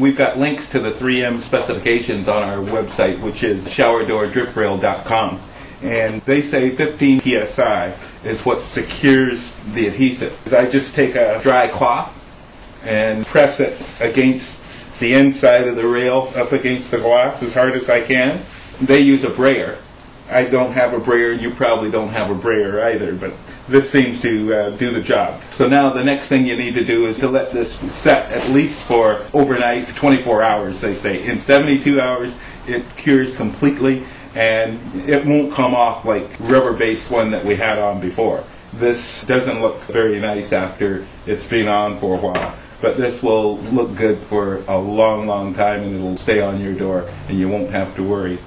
We've got links to the 3M specifications on our website, which is showerdoordriprail.com. And they say 15 psi is what secures the adhesive. I just take a dry cloth and press it against the inside of the rail up against the glass as hard as I can. They use a brayer. I don't have a brayer, you probably don't have a brayer either, but this seems to uh, do the job. So now the next thing you need to do is to let this set at least for overnight, 24 hours, they say. In 72 hours, it cures completely, and it won't come off like rubber-based one that we had on before. This doesn't look very nice after it's been on for a while but this will look good for a long, long time and it'll stay on your door and you won't have to worry.